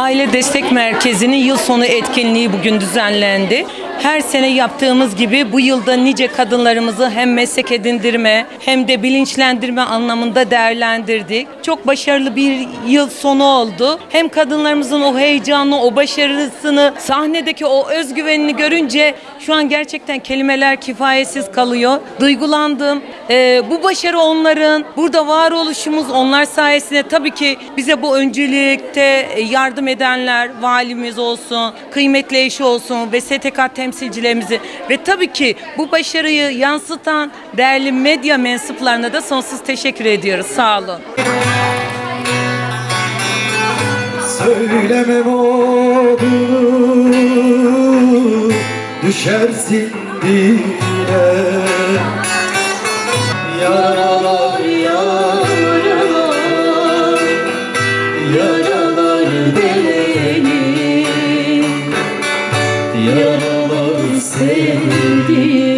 Aile Destek Merkezi'nin yıl sonu etkinliği bugün düzenlendi. Her sene yaptığımız gibi bu yılda nice kadınlarımızı hem meslek edindirme hem de bilinçlendirme anlamında değerlendirdik. Çok başarılı bir yıl sonu oldu. Hem kadınlarımızın o heyecanı, o başarısını, sahnedeki o özgüvenini görünce şu an gerçekten kelimeler kifayetsiz kalıyor. Duygulandım. Ee, bu başarı onların, burada varoluşumuz onlar sayesinde tabii ki bize bu öncülükte yardım edenler, valimiz olsun, kıymetli eşi olsun ve STK temsilcilerimizi ve tabii ki bu başarıyı yansıtan değerli medya mensuplarına da sonsuz teşekkür ediyoruz. Sağ olun. Söylemem Düşersin dile Yaralar Yaralar sevdim